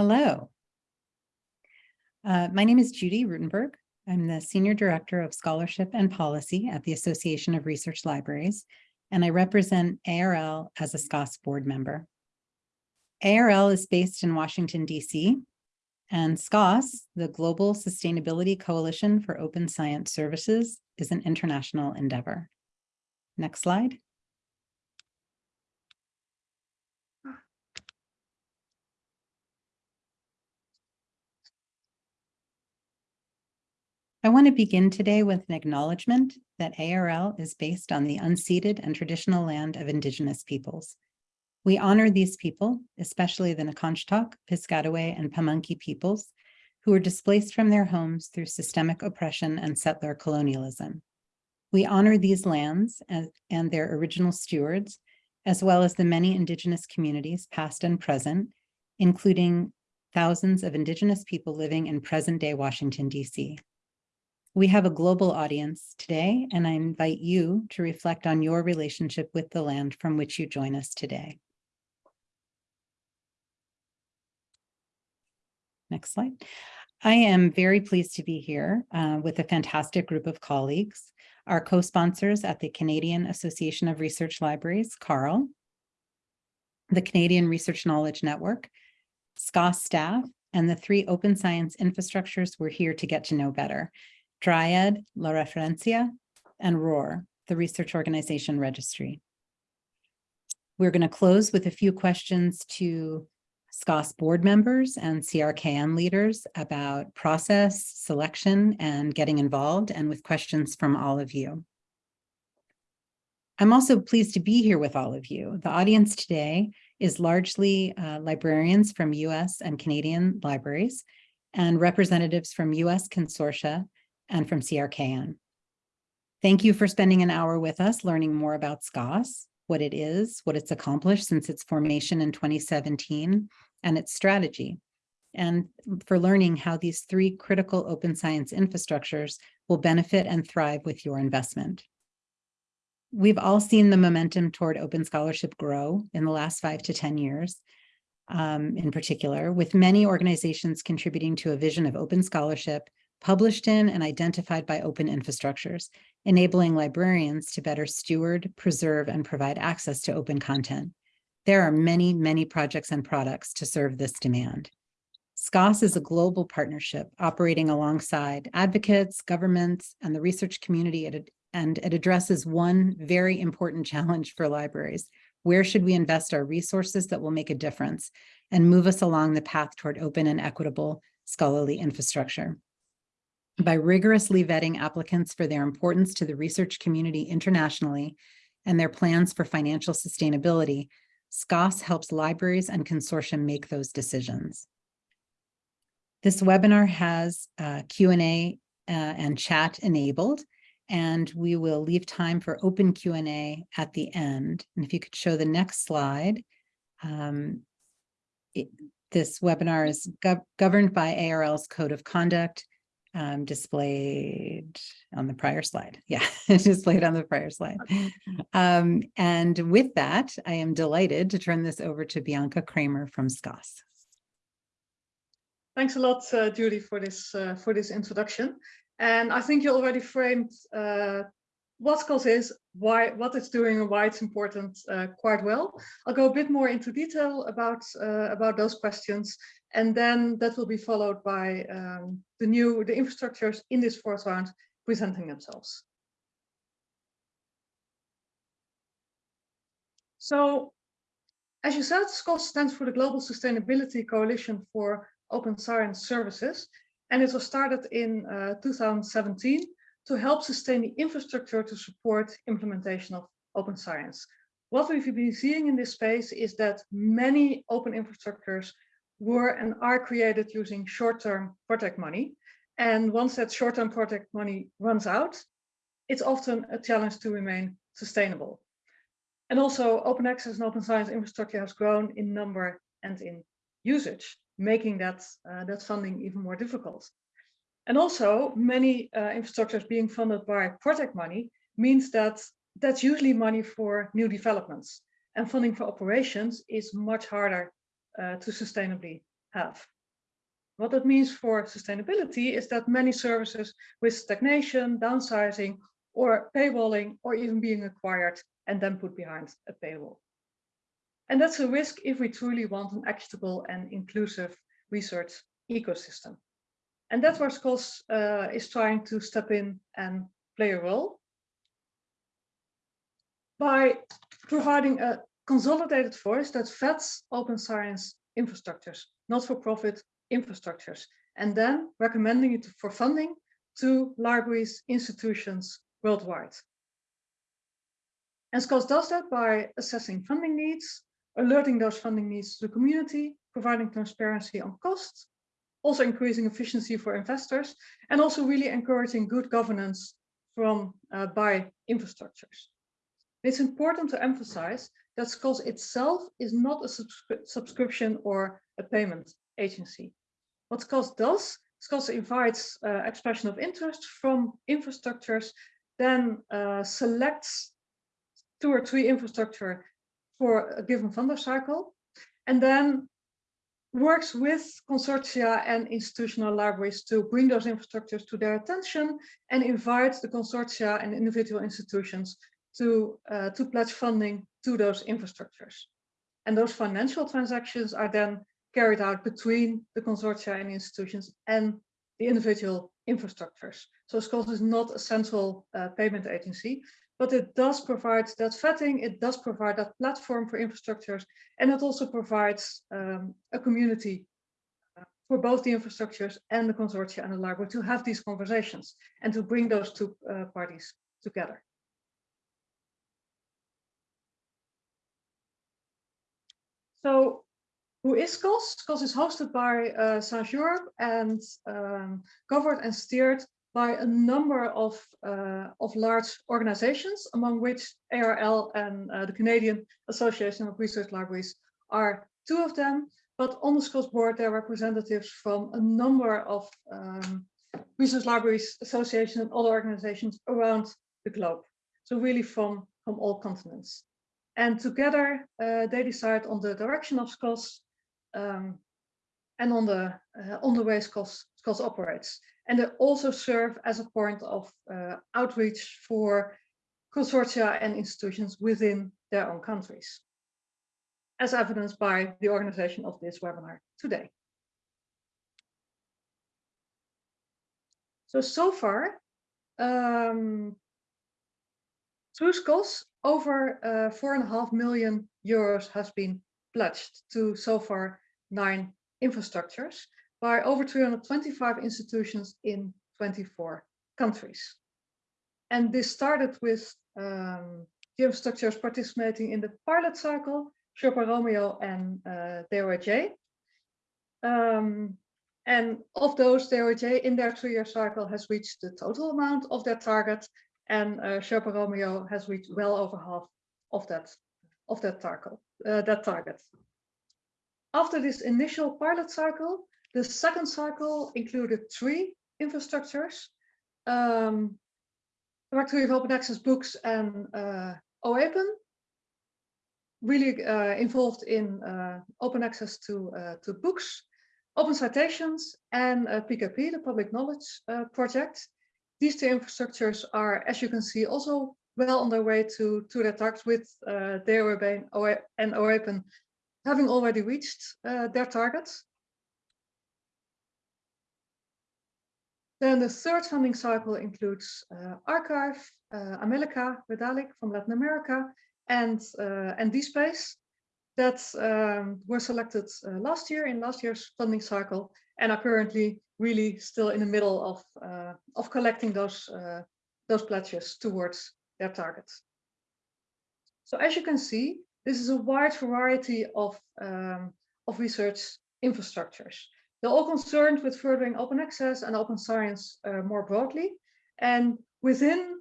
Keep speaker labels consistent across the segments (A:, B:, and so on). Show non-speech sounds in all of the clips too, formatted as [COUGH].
A: Hello. Uh, my name is Judy Ruttenberg. I'm the Senior Director of Scholarship and Policy at the Association of Research Libraries, and I represent ARL as a SCOSS board member. ARL is based in Washington, D.C., and SCOSS, the Global Sustainability Coalition for Open Science Services, is an international endeavor. Next slide. I want to begin today with an acknowledgement that ARL is based on the unceded and traditional land of Indigenous peoples. We honor these people, especially the Nacotchtank, Piscataway, and Pamunkey peoples, who were displaced from their homes through systemic oppression and settler colonialism. We honor these lands as, and their original stewards, as well as the many Indigenous communities, past and present, including thousands of Indigenous people living in present-day Washington, D.C. We have a global audience today, and I invite you to reflect on your relationship with the land from which you join us today. Next slide. I am very pleased to be here uh, with a fantastic group of colleagues, our co-sponsors at the Canadian Association of Research Libraries, CARL, the Canadian Research Knowledge Network, SCOSS staff, and the three open science infrastructures we're here to get to know better, Dryad, La Referencia, and ROR, the Research Organization Registry. We're going to close with a few questions to SCOSS board members and CRKN leaders about process, selection, and getting involved, and with questions from all of you. I'm also pleased to be here with all of you. The audience today is largely uh, librarians from US and Canadian libraries and representatives from US consortia and from CRKN. Thank you for spending an hour with us learning more about SCOSS, what it is, what it's accomplished since its formation in 2017, and its strategy, and for learning how these three critical open science infrastructures will benefit and thrive with your investment. We've all seen the momentum toward open scholarship grow in the last five to 10 years, um, in particular, with many organizations contributing to a vision of open scholarship published in and identified by open infrastructures, enabling librarians to better steward, preserve, and provide access to open content. There are many, many projects and products to serve this demand. SCOSS is a global partnership operating alongside advocates, governments, and the research community, and it addresses one very important challenge for libraries. Where should we invest our resources that will make a difference and move us along the path toward open and equitable scholarly infrastructure? By rigorously vetting applicants for their importance to the research community internationally and their plans for financial sustainability, SCOSS helps libraries and consortium make those decisions. This webinar has uh, Q&A uh, and chat enabled, and we will leave time for open Q&A at the end. And if you could show the next slide, um, it, this webinar is gov governed by ARL's Code of Conduct, um, displayed on the prior slide. [LAUGHS] Yeah, displayed on the prior slide. Um, and with that, I am delighted to turn this over to Bianca Kramer from SCOSS.
B: Thanks a lot, uh, Judy, for this uh, for this introduction. And I think you already framed uh, what SCOSS is, why what it's doing, and why it's important uh, quite well. I'll go a bit more into detail about uh, about those questions, and then that will be followed by um, the new the infrastructures in this fourth round presenting themselves. So, as you said, SCOSS stands for the Global Sustainability Coalition for Open Science Services, and it was started in uh, 2017 to help sustain the infrastructure to support implementation of open science. What we've been seeing in this space is that many open infrastructures were and are created using short-term project money. And once that short-term project money runs out, it's often a challenge to remain sustainable. And also open access and open science infrastructure has grown in number and in usage, making that, uh, that funding even more difficult. And also many uh, infrastructures being funded by project money means that that's usually money for new developments and funding for operations is much harder uh, to sustainably have. What that means for sustainability is that many services with stagnation, downsizing, or paywalling, or even being acquired and then put behind a paywall. And that's a risk if we truly want an equitable and inclusive research ecosystem. And that's where SCOSS uh, is trying to step in and play a role by providing a consolidated voice that vets open science infrastructures, not-for-profit infrastructures, and then recommending it for funding to libraries, institutions worldwide. And SCOSS does that by assessing funding needs, alerting those funding needs to the community, providing transparency on costs, also increasing efficiency for investors, and also really encouraging good governance from uh, by infrastructures. It's important to emphasize that SCOSS itself is not a subscri subscription or a payment agency. What SCOSS does, SCOSS invites uh, expression of interest from infrastructures, then uh, selects two or three infrastructure for a given funder cycle, and then works with consortia and institutional libraries to bring those infrastructures to their attention and invite the consortia and individual institutions to, uh, to pledge funding to those infrastructures. And those financial transactions are then carried out between the consortia and institutions and the individual infrastructures. So SCOSS is not a central uh, payment agency, but it does provide that vetting, it does provide that platform for infrastructures, and it also provides um, a community uh, for both the infrastructures and the consortia and the library to have these conversations and to bring those two uh, parties together. So who is SCOSS? SCOSS is hosted by uh, Europe and um, governed and steered by a number of, uh, of large organizations, among which ARL and uh, the Canadian Association of Research Libraries are two of them. But on the SCOSS board, there are representatives from a number of um, research libraries, associations, and other organizations around the globe. So really from, from all continents. And together, uh, they decide on the direction of SCOSS um, and on the, uh, on the way SCOSS, SCOSS operates. And they also serve as a point of uh, outreach for consortia and institutions within their own countries, as evidenced by the organization of this webinar today. So, so far, um, through SCOSS, over uh, four and a half million euros has been pledged to so far nine infrastructures by over 325 institutions in 24 countries. And this started with um, the infrastructures participating in the pilot cycle, Sherpa Romeo and uh, DOAJ. Um, and of those, DOAJ in their three-year cycle has reached the total amount of their target, and uh, Sherpa Romeo has reached well over half of that of that. Uh, that target. After this initial pilot cycle, the second cycle included three infrastructures, um, Directory of Open Access Books and uh, OAPEN, really uh, involved in uh, open access to, uh, to books, open citations, and uh, PKP, the Public Knowledge uh, Project. These two infrastructures are, as you can see, also well on their way to, to their targets with uh, DOAB and OAPEN having already reached uh, their targets. Then the third funding cycle includes uh, arXiv, uh, AmeliCA, Redalyc from Latin America, and, uh, and DSpace that um, were selected uh, last year in last year's funding cycle and are currently really still in the middle of, uh, of collecting those, uh, those pledges towards their targets. So as you can see, this is a wide variety of, um, of research infrastructures. They're all concerned with furthering open access and open science uh, more broadly. And within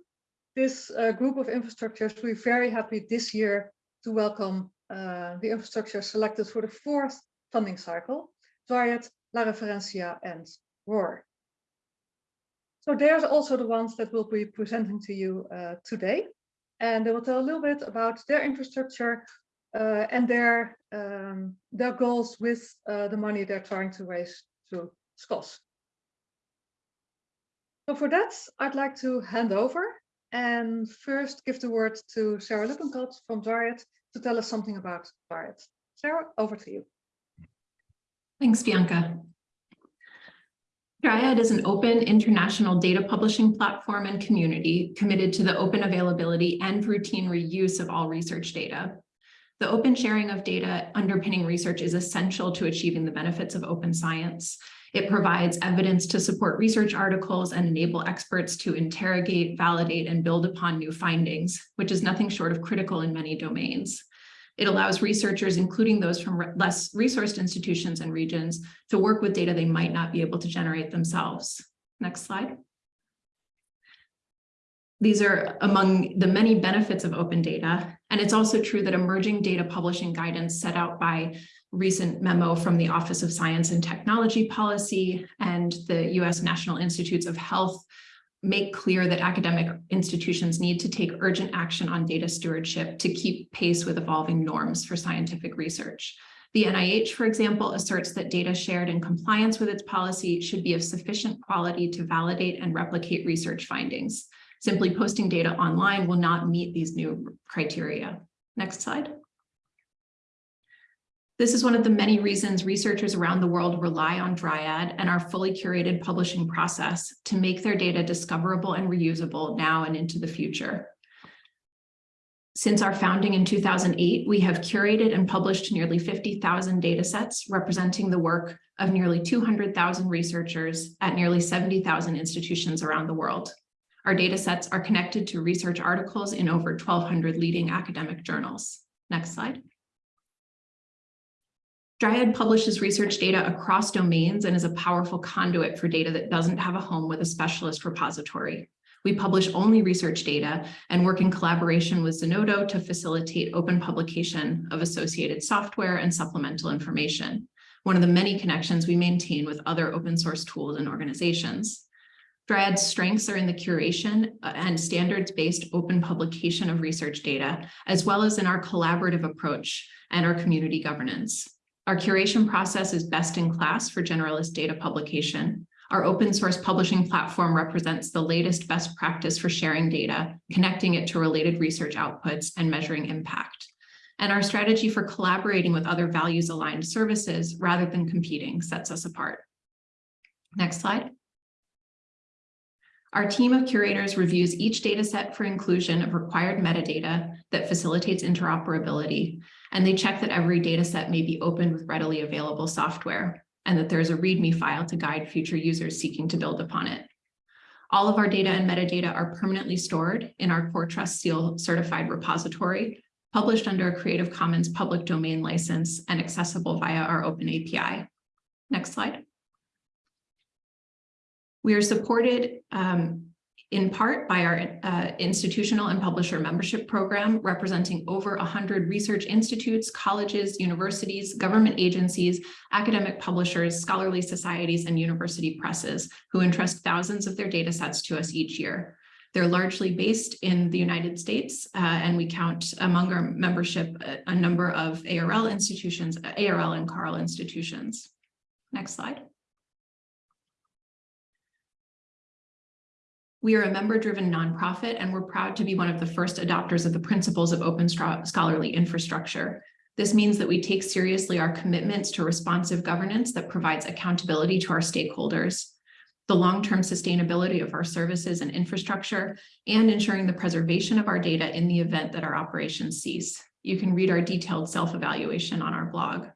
B: this uh, group of infrastructures, we're very happy this year to welcome uh, the infrastructure selected for the fourth funding cycle, Dryad, La Referencia, and ROR. So there's also the ones that we'll be presenting to you uh, today. And they will tell a little bit about their infrastructure, uh, and their um, their goals with uh, the money they're trying to raise through SCOSS. So for that, I'd like to hand over and first give the word to Sarah Lippincott from Dryad to tell us something about Dryad. Sarah, over to you.
C: Thanks, Bianca. Dryad is an open international data publishing platform and community committed to the open availability and routine reuse of all research data. The open sharing of data underpinning research is essential to achieving the benefits of open science. It provides evidence to support research articles and enable experts to interrogate, validate, and build upon new findings, which is nothing short of critical in many domains. It allows researchers, including those from less resourced institutions and regions, to work with data they might not be able to generate themselves. Next slide. These are among the many benefits of open data. And it's also true that emerging data publishing guidance set out by recent memo from the Office of Science and Technology Policy and the US National Institutes of Health make clear that academic institutions need to take urgent action on data stewardship to keep pace with evolving norms for scientific research. The NIH, for example, asserts that data shared in compliance with its policy should be of sufficient quality to validate and replicate research findings. Simply posting data online will not meet these new criteria. Next slide. This is one of the many reasons researchers around the world rely on Dryad and our fully curated publishing process to make their data discoverable and reusable now and into the future. Since our founding in 2008, we have curated and published nearly 50,000 data sets representing the work of nearly 200,000 researchers at nearly 70,000 institutions around the world. Our data sets are connected to research articles in over 1,200 leading academic journals. Next slide. Dryad publishes research data across domains and is a powerful conduit for data that doesn't have a home with a specialist repository. We publish only research data and work in collaboration with Zenodo to facilitate open publication of associated software and supplemental information, one of the many connections we maintain with other open source tools and organizations. Dryad's strengths are in the curation uh, and standards-based open publication of research data, as well as in our collaborative approach and our community governance. Our curation process is best in class for generalist data publication. Our open source publishing platform represents the latest best practice for sharing data, connecting it to related research outputs and measuring impact. And our strategy for collaborating with other values aligned services rather than competing sets us apart. Next slide. Our team of curators reviews each data set for inclusion of required metadata that facilitates interoperability, and they check that every data set may be opened with readily available software, and that there is a README file to guide future users seeking to build upon it. All of our data and metadata are permanently stored in our Core Trust Seal certified repository, published under a Creative Commons public domain license and accessible via our open API. Next slide. We are supported um, in part by our uh, institutional and publisher membership program, representing over 100 research institutes, colleges, universities, government agencies, academic publishers, scholarly societies, and university presses who entrust thousands of their data sets to us each year. They're largely based in the United States, uh, and we count among our membership a, a number of ARL institutions, ARL and CARL institutions. Next slide. We are a member-driven nonprofit, and we're proud to be one of the first adopters of the principles of open scholarly infrastructure. This means that we take seriously our commitments to responsive governance that provides accountability to our stakeholders, the long-term sustainability of our services and infrastructure, and ensuring the preservation of our data in the event that our operations cease. You can read our detailed self-evaluation on our blog.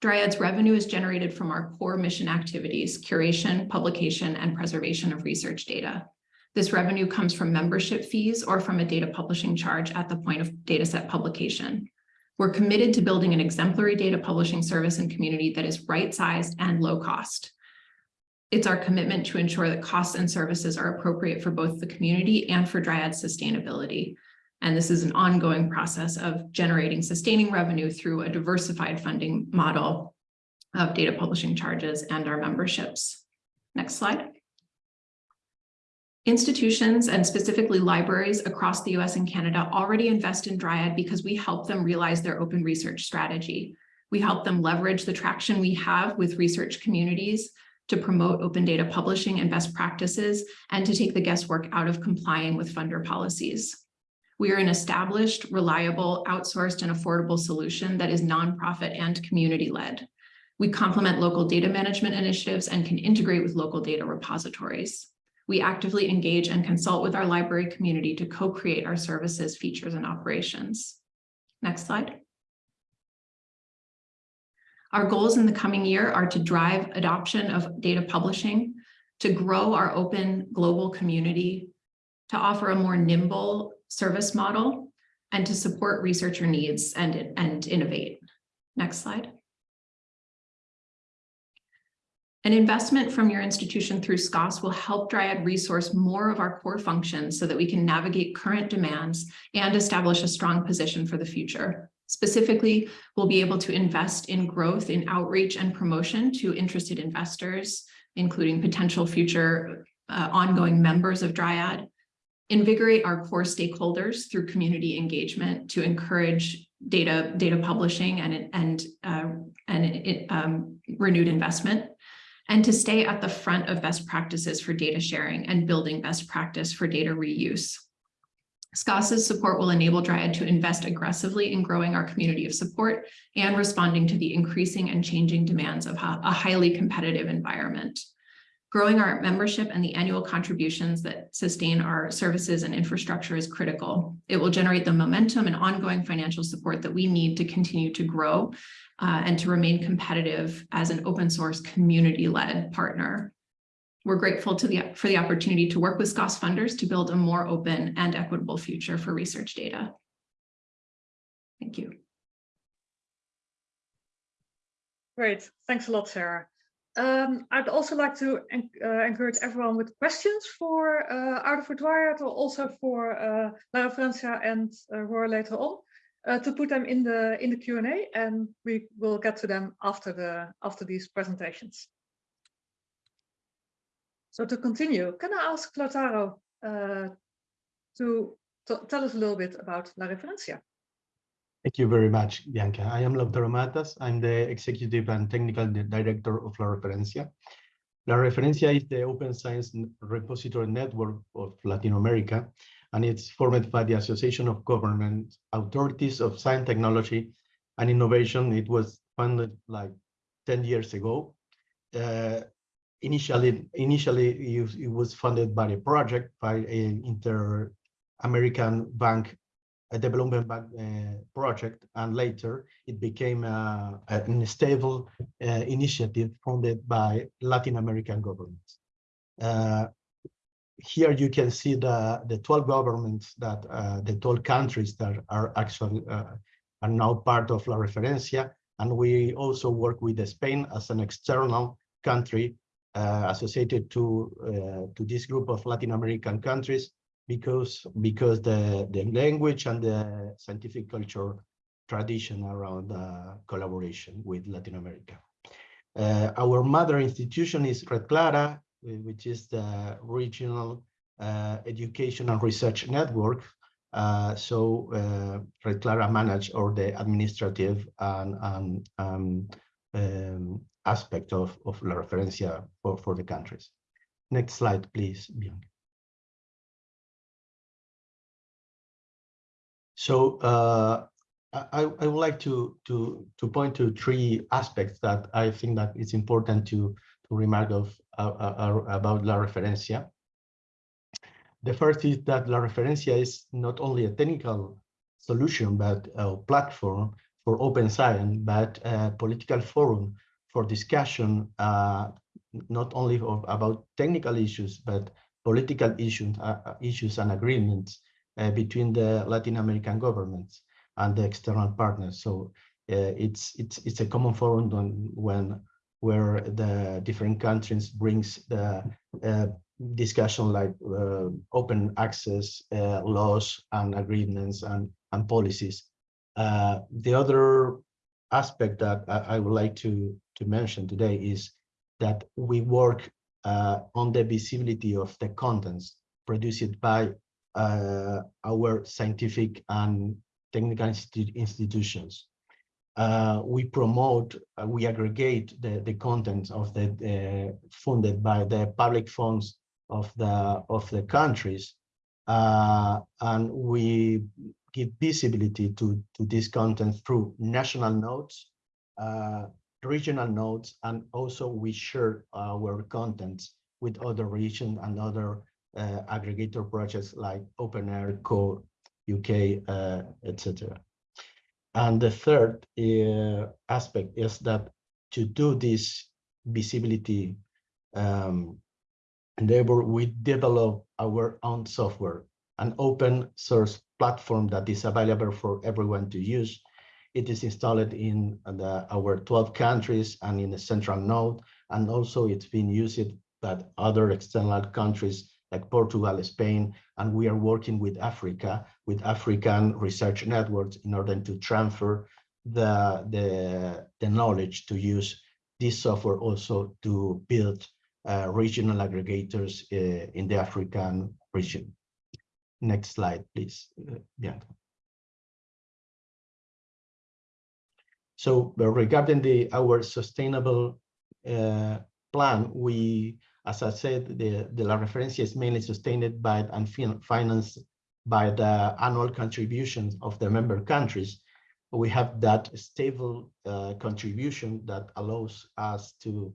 C: Dryad's revenue is generated from our core mission activities, curation, publication, and preservation of research data. This revenue comes from membership fees or from a data publishing charge at the point of dataset publication. We're committed to building an exemplary data publishing service and community that is right-sized and low cost. It's our commitment to ensure that costs and services are appropriate for both the community and for Dryad's sustainability. And this is an ongoing process of generating sustaining revenue through a diversified funding model of data publishing charges and our memberships. Next slide. Institutions and specifically libraries across the US and Canada already invest in Dryad because we help them realize their open research strategy. We help them leverage the traction we have with research communities to promote open data publishing and best practices and to take the guesswork out of complying with funder policies. We are an established, reliable, outsourced, and affordable solution that is nonprofit and community-led. We complement local data management initiatives and can integrate with local data repositories. We actively engage and consult with our library community to co-create our services, features, and operations. Next slide. Our goals in the coming year are to drive adoption of data publishing, to grow our open global community, to offer a more nimble service model, and to support researcher needs and, and innovate. Next slide. An investment from your institution through SCOSS will help Dryad resource more of our core functions so that we can navigate current demands and establish a strong position for the future. Specifically, we'll be able to invest in growth in outreach and promotion to interested investors, including potential future uh, ongoing members of Dryad, invigorate our core stakeholders through community engagement to encourage data data publishing and and uh, and um, renewed investment and to stay at the front of best practices for data sharing and building best practice for data reuse. SCOSS's support will enable Dryad to invest aggressively in growing our community of support and responding to the increasing and changing demands of a highly competitive environment. Growing our membership and the annual contributions that sustain our services and infrastructure is critical. It will generate the momentum and ongoing financial support that we need to continue to grow uh, and to remain competitive as an open source community-led partner. We're grateful the, for the opportunity to work with SCOSS funders to build a more open and equitable future for research data. Thank you.
B: Great, thanks a lot, Sarah. Um, I'd also like to en uh, encourage everyone with questions for uh, Arte for or also for uh, La Referencia and uh, later on uh, to put them in the in the Q&A and we will get to them after the after these presentations. So to continue, can I ask Lautaro uh, to, to tell us a little bit about La Referencia?
D: Thank you very much, Bianca. I am Lautaro Matas. I'm the Executive and Technical Director of La Referencia. La Referencia is the Open Science Repository Network of Latin America, and it's formed by the Association of Government Authorities of Science, Technology, and Innovation. It was founded like 10 years ago. Uh, initially, initially it, was funded by a project by an Inter-American Bank a development bank, uh, project, and later it became uh, a stable uh, initiative funded by Latin American governments. Uh, here you can see the, the 12 governments that, uh, the 12 countries that are actually uh, are now part of La Referencia, and we also work with Spain as an external country associated to, to this group of Latin American countries because because the the language and the scientific culture tradition around uh, collaboration with Latin America. Uh, our mother institution is Red Clara, which is the regional uh, education and research network. Uh, so uh, Red Clara manage or the administrative and, and um, um, aspect of, of La Referencia for, for the countries. Next slide, please, Bianca. So uh, I, I would like to, to, to point to three aspects that I think that it's important to, to remark of uh, uh, about La Referencia. The first is that La Referencia is not only a technical solution, but a platform for open science, but a political forum for discussion, uh, not only of, about technical issues, but political issues, uh, issues and agreements uh, between the Latin American governments and the external partners. So uh, it's it's it's a common forum when, when where the different countries brings the uh, discussion like uh, open access uh, laws and agreements and and policies. Uh, the other aspect that I, I, would like to to mention today is that we work on the visibility of the contents produced by uh, our scientific and technical institu- institutions. Uh, we promote, uh, we aggregate the, the contents of the uh, funded by the public funds of the of the countries, uh, and we give visibility to to this content through national notes, uh, regional notes, and also we share our contents with other regions and other uh, aggregator projects like OpenAIRE, CORE, UK, uh, etc. And the third uh, aspect is that to do this visibility um, endeavor, we develop our own software, an open source platform that is available for everyone to use. It is installed in the, our 12 countries and in the central node, and also it's been used by other external countries like Portugal, Spain, and we are working with Africa, with African research networks in order to transfer the, the, the knowledge to use this software also to build uh, regional aggregators uh, in the African region. Next slide, please, uh, Bianca. So regarding the our sustainable uh, plan, we as I said, the, the La Referencia is mainly sustained by and financed by the annual contributions of the member countries. We have that stable uh, contribution that allows us to,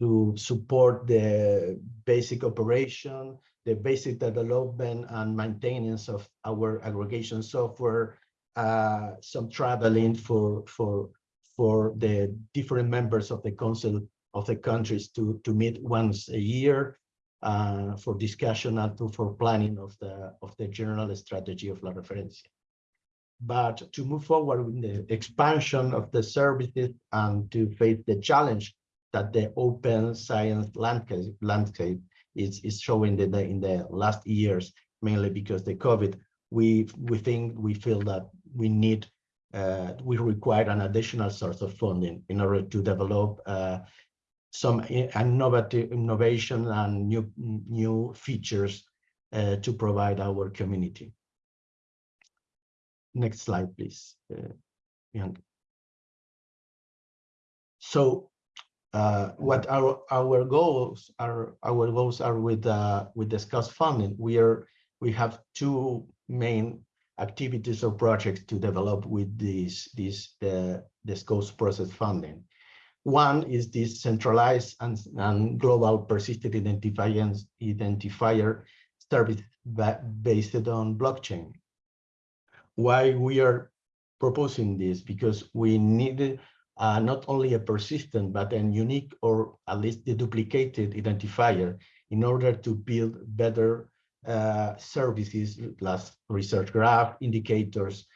D: to support the basic operation, the basic development and maintenance of our aggregation software, uh, some traveling for, for, for the different members of the council of the countries to, to meet once a year uh, for discussion and to, for planning of the, of the general strategy of La Referencia. But to move forward with the expansion of the services and to face the challenge that the open science landscape, landscape is, is showing in the, in the last years, mainly because the COVID, we, we think, we feel that we need uh, we require an additional source of funding in order to develop uh, some innovative innovation and new new features uh, to provide our community. Next slide, please. Uh, so, uh, what our our goals are? Our goals are with uh, with discuss funding. We are we have two main activities or projects to develop with this this the this SCOSS process funding. One is this centralized and, and global persistent identifier, service based on blockchain. Why we are proposing this? Because we need uh, not only a persistent, but a unique or at least the duplicated identifier in order to build better uh, services plus research graph indicators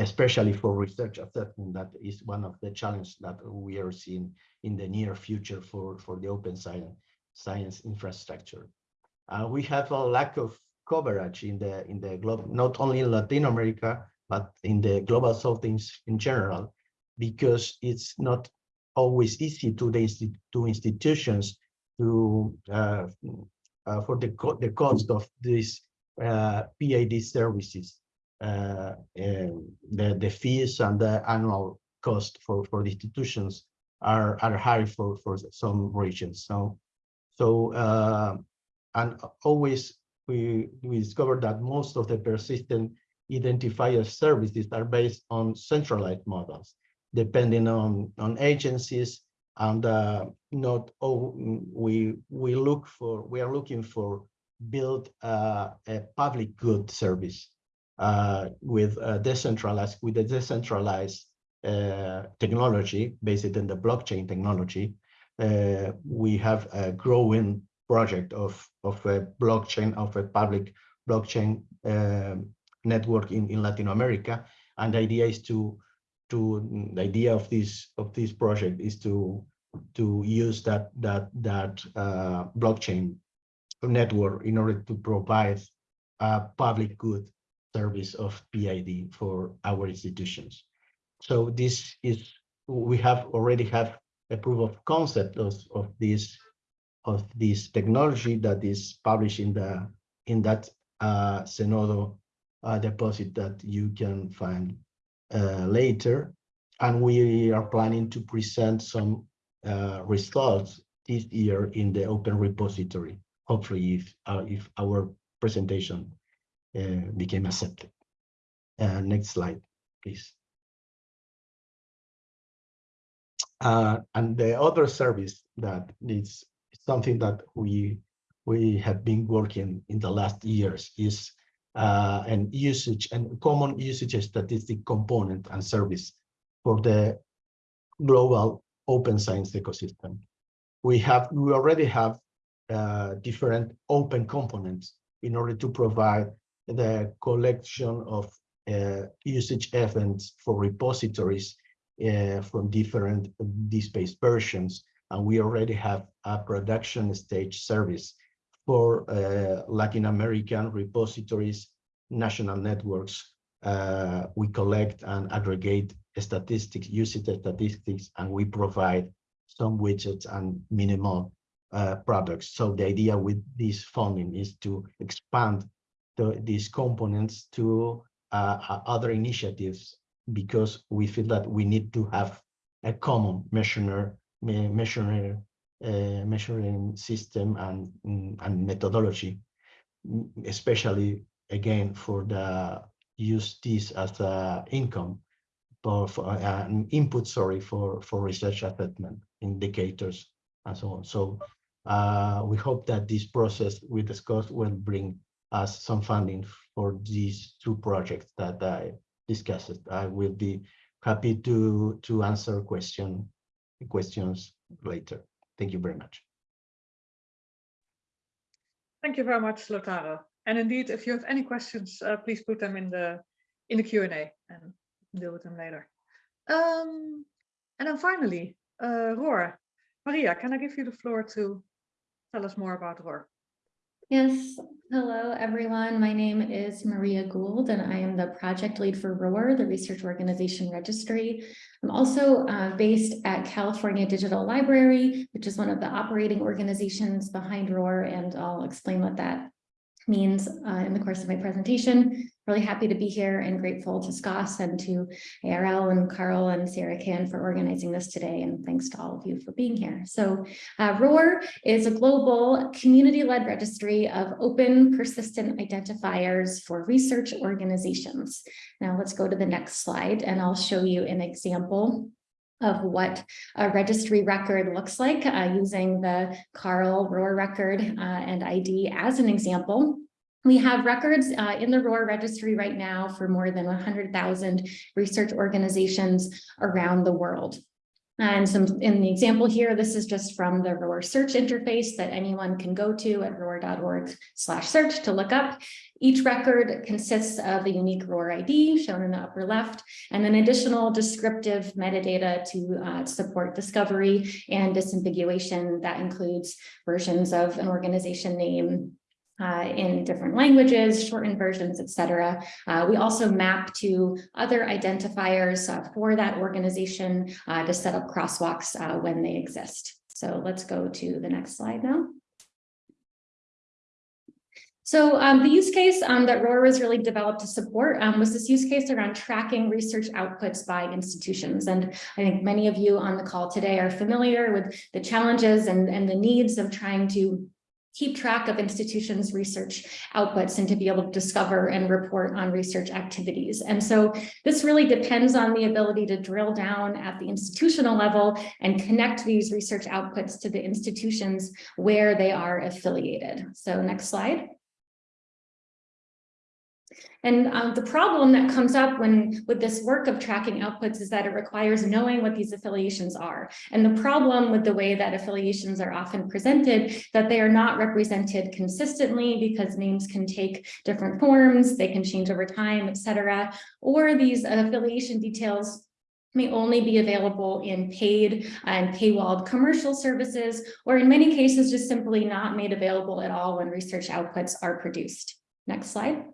D: especially for research assessment. That is one of the challenges that we are seeing in the near future for, for the open science, science infrastructure. Uh, we have a lack of coverage in the in the globe, not only in Latin America, but in the global south in, in general, because it's not always easy to the to institutions to uh, uh, for the co the cost of these uh, PID services uh, the, the fees and the annual cost for, for the institutions are, are high for, for some regions. So, so uh, and always we, we discovered that most of the persistent identifier services are based on centralized models, depending on, on agencies and uh, not oh we we look for we are looking for build uh, a public good service with a decentralized with a decentralized uh, technology based in the blockchain technology. Uh, we have a growing project of of a blockchain of a public blockchain um, network in in Latin America, and the idea is to to the idea of this of this project is to to use that that that uh, blockchain network in order to provide a public good service of PID for our institutions. So this is, we have already have a proof of concept of, of this of this technology that is published in the in that uh, uh, deposit that you can find uh, later. And we are planning to present some uh, results this year in the open repository, hopefully if, uh, if our presentation became accepted. Uh, next slide, please. Uh, and the other service that is something that we we have been working in the last years is uh, an usage and common usage statistic component and service for the global open science ecosystem. We have we already have uh, different open components in order to provide the collection of uh, usage events for repositories uh, from different DSpace versions. And we already have a production stage service for uh, Latin American repositories, national networks. Uh, we collect and aggregate statistics, usage statistics, and we provide some widgets and minimal uh, products. So the idea with this funding is to expand the, these components to uh, other initiatives because we feel that we need to have a common measure, measuring, uh, measuring system and, and methodology, especially again for the use this as a income for, for uh, an input, sorry, for, for research assessment indicators and so on. So uh, we hope that this process we discussed will bring us some funding for these two projects that I discussed. I will be happy to to answer question questions later. Thank you very much.
B: Thank you very much, Lautaro. And indeed, if you have any questions, uh, please put them in the in the Q&A and deal with them later. Um, and then finally, uh, ROR. Maria, can I give you the floor to tell us more about ROR?
E: Yes, hello everyone. My name is Maria Gould and I am the project lead for ROR, the Research Organization Registry. I'm also uh, based at California Digital Library, which is one of the operating organizations behind ROR, and I'll explain what that means uh, in the course of my presentation. Really happy to be here and grateful to SCOSS and to ARL and CARL and CRKN for organizing this today. And thanks to all of you for being here. So uh, ROR is a global community-led registry of open persistent identifiers for research organizations. Now let's go to the next slide and I'll show you an example of what a registry record looks like uh, using the CARL ROR record uh, and ID as an example. We have records uh, in the ROR registry right now for more than 100,000 research organizations around the world. And some in the example here, this is just from the ROR search interface that anyone can go to at ror.org slash search to look up. Each record consists of a unique ROR ID shown in the upper left, and then additional descriptive metadata to uh, support discovery and disambiguation that includes versions of an organization name, uh, in different languages, shortened versions, etc. Uh, we also map to other identifiers uh, for that organization uh, to set up crosswalks uh, when they exist. So let's go to the next slide now. So um, the use case um, that ROR was really developed to support um, was this use case around tracking research outputs by institutions. And I think many of you on the call today are familiar with the challenges and, and the needs of trying to keep track of institutions research outputs and to be able to discover and report on research activities. And so this really depends on the ability to drill down at the institutional level and connect these research outputs to the institutions where they are affiliated. So next slide. And um, the problem that comes up when with this work of tracking outputs is that it requires knowing what these affiliations are. And the problem with the way that affiliations are often presented, that they are not represented consistently because names can take different forms, they can change over time, etc. Or these affiliation details may only be available in paid and paywalled commercial services, or in many cases, just simply not made available at all when research outputs are produced. Next slide.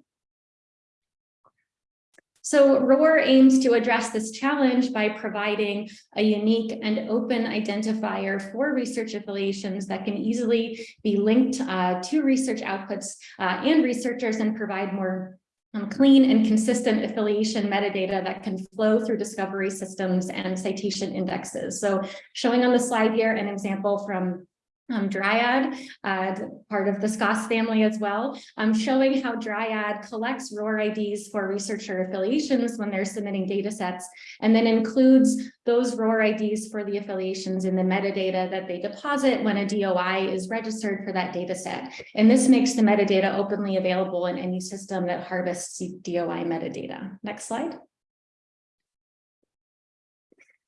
E: So ROR aims to address this challenge by providing a unique and open identifier for research affiliations that can easily be linked uh, to research outputs uh, and researchers and provide more um, clean and consistent affiliation metadata that can flow through discovery systems and citation indexes. So showing on the slide here an example from um, Dryad, uh, part of the SCOSS family as well, um, showing how Dryad collects ROR IDs for researcher affiliations when they're submitting data sets, and then includes those ROR IDs for the affiliations in the metadata that they deposit when a DOI is registered for that data set. And this makes the metadata openly available in any system that harvests DOI metadata. Next slide.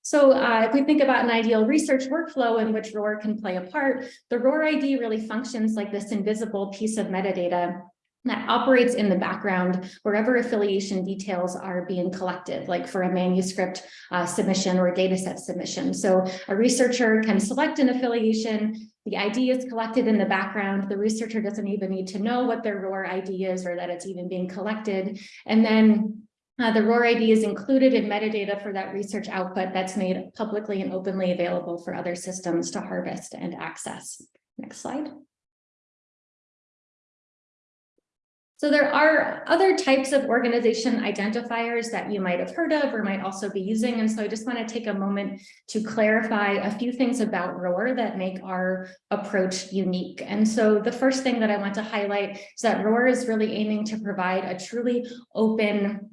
E: So uh, if we think about an ideal research workflow in which ROR can play a part, the ROR ID really functions like this invisible piece of metadata that operates in the background wherever affiliation details are being collected, like for a manuscript uh, submission or data set submission. So a researcher can select an affiliation, the ID is collected in the background. The researcher doesn't even need to know what their ROR ID is or that it's even being collected. And then uh, the ROR ID is included in metadata for that research output that's made publicly and openly available for other systems to harvest and access. Next slide. So there are other types of organization identifiers that you might have heard of or might also be using. And so I just want to take a moment to clarify a few things about ROR that make our approach unique. And so the first thing that I want to highlight is that ROR is really aiming to provide a truly open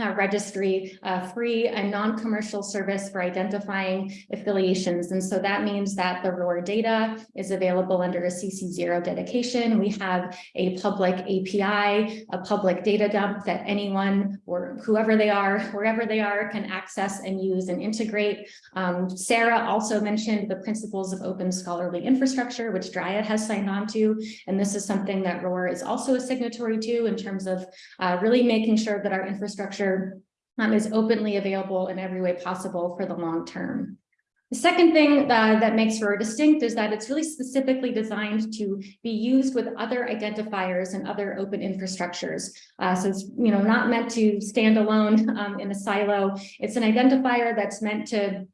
E: uh, registry, uh, free and non-commercial service for identifying affiliations. And so that means that the ROR data is available under a CC0 dedication. We have a public API, a public data dump that anyone or whoever they are, wherever they are, can access and use and integrate. Um, Sarah also mentioned the principles of open scholarly infrastructure, which Dryad has signed on to. And this is something that ROR is also a signatory to in terms of uh, really making sure that our infrastructure um, is openly available in every way possible for the long term. The second thing that, that makes ROR distinct is that it's really specifically designed to be used with other identifiers and other open infrastructures. Uh, so it's you know not meant to stand alone um, in a silo. It's an identifier that's meant to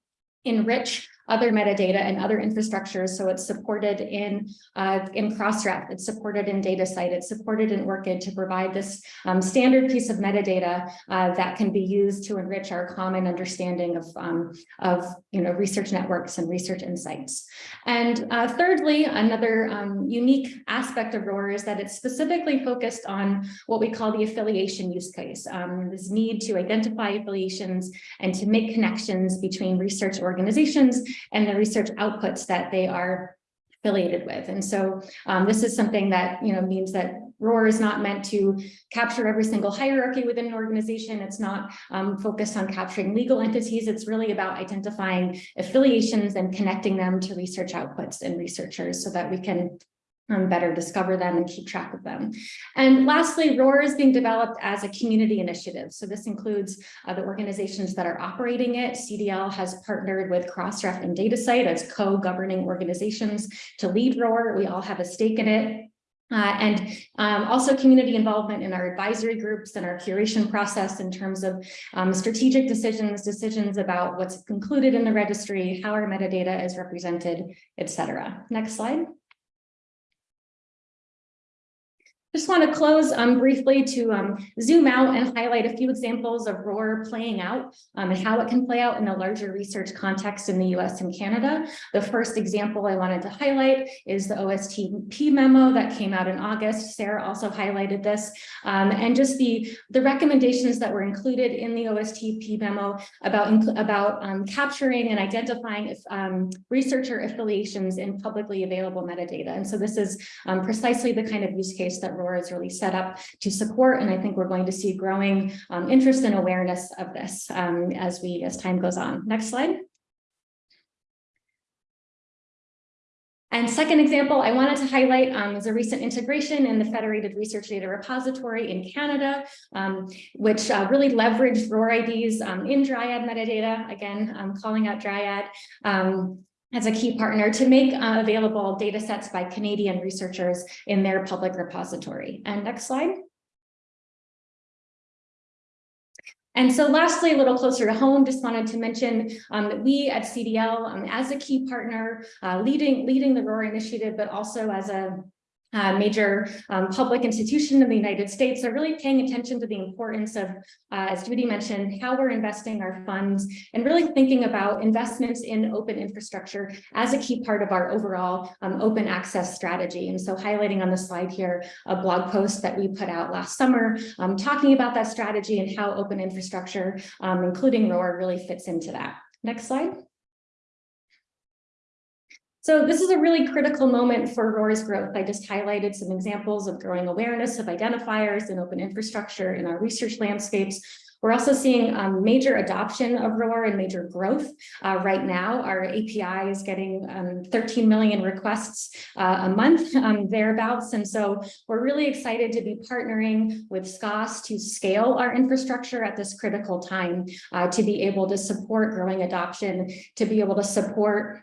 E: enrich other metadata and other infrastructures. So it's supported in, uh, in Crossref, it's supported in DataCite, it's supported in ORCID to provide this um, standard piece of metadata uh, that can be used to enrich our common understanding of, um, of you know, research networks and research insights. And uh, thirdly, another um, unique aspect of ROR is that it's specifically focused on what we call the affiliation use case, um, this need to identify affiliations and to make connections between research organizations and the research outputs that they are affiliated with. And so um, this is something that, you know, means that ROR is not meant to capture every single hierarchy within an organization. It's not um, focused on capturing legal entities. It's really about identifying affiliations and connecting them to research outputs and researchers so that we can um, better discover them and keep track of them. And lastly, ROR is being developed as a community initiative. So this includes uh, the organizations that are operating it. CDL has partnered with Crossref and DataCite as co-governing organizations to lead ROR. We all have a stake in it. Uh, and um, also community involvement in our advisory groups and our curation process in terms of um, strategic decisions, decisions about what's included in the registry, how our metadata is represented, et cetera. Next slide. Just want to close um, briefly to um, zoom out and highlight a few examples of ROR playing out um, and how it can play out in a larger research context in the US and Canada. The first example I wanted to highlight is the OSTP memo that came out in August. Sarah also highlighted this um, and just the, the recommendations that were included in the OSTP memo about, about um, capturing and identifying if, um, researcher affiliations in publicly available metadata. And so this is precisely the kind of use case that ROR is really set up to support. And I think we're going to see growing um, interest and awareness of this um, as we as time goes on. Next slide. And second example I wanted to highlight um, is a recent integration in the Federated Research Data Repository in Canada, um, which uh, really leveraged ROR IDs um, in Dryad metadata. Again, I'm calling out Dryad. As a key partner to make uh, available data sets by Canadian researchers in their public repository. And next slide. And so lastly, a little closer to home, just wanted to mention um, that we at CDL, um, as a key partner, uh, leading, leading the ROR initiative, but also as a uh, major um, public institution in the United States are really paying attention to the importance of, uh, as Judy mentioned, how we're investing our funds and really thinking about investments in open infrastructure as a key part of our overall um, open access strategy. And so highlighting on the slide here, a blog post that we put out last summer, um, talking about that strategy and how open infrastructure, um, including ROR, really fits into that. Next slide. So this is a really critical moment for ROR's growth. I just highlighted some examples of growing awareness of identifiers and open infrastructure in our research landscapes. We're also seeing um, major adoption of ROR and major growth. Uh, right now, our API is getting um, 13 million requests uh, a month um, thereabouts. And so we're really excited to be partnering with SCOSS to scale our infrastructure at this critical time uh, to be able to support growing adoption, to be able to support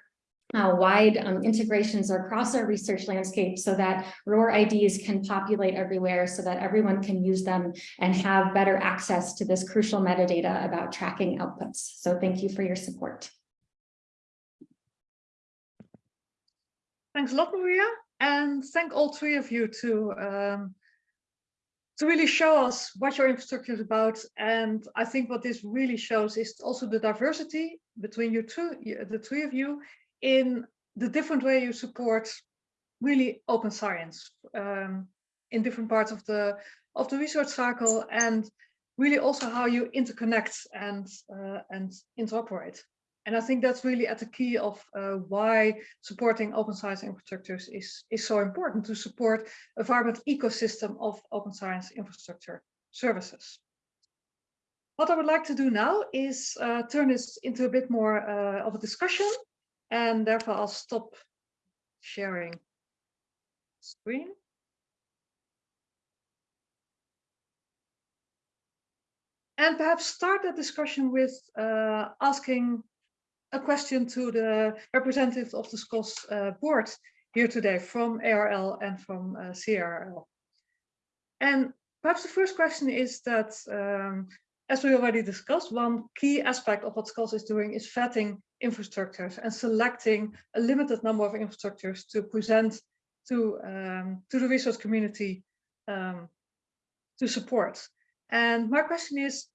E: uh, wide um, integrations across our research landscape so that ROR IDs can populate everywhere so that everyone can use them and have better access to this crucial metadata about tracking outputs. So thank you for your support.
B: Thanks a lot, Maria. And thank all three of you to, um, to really show us what your infrastructure is about. And I think what this really shows is also the diversity between you two, the three of you, in the different way you support really open science um, in different parts of the of the research cycle and really also how you interconnect and uh, and interoperate. And I think that's really at the key of uh, why supporting open science infrastructures is, is so important to support a vibrant ecosystem of open science infrastructure services. What I would like to do now is uh, turn this into a bit more uh, of a discussion and therefore I'll stop sharing screen. And perhaps start that discussion with uh, asking a question to the representative of the SCOSS uh, board here today from ARL and from uh, CRL. And perhaps the first question is that, um, as we already discussed, one key aspect of what SCOSS is doing is vetting infrastructures and selecting a limited number of infrastructures to present to, um, to the research community um, to support. And my question is,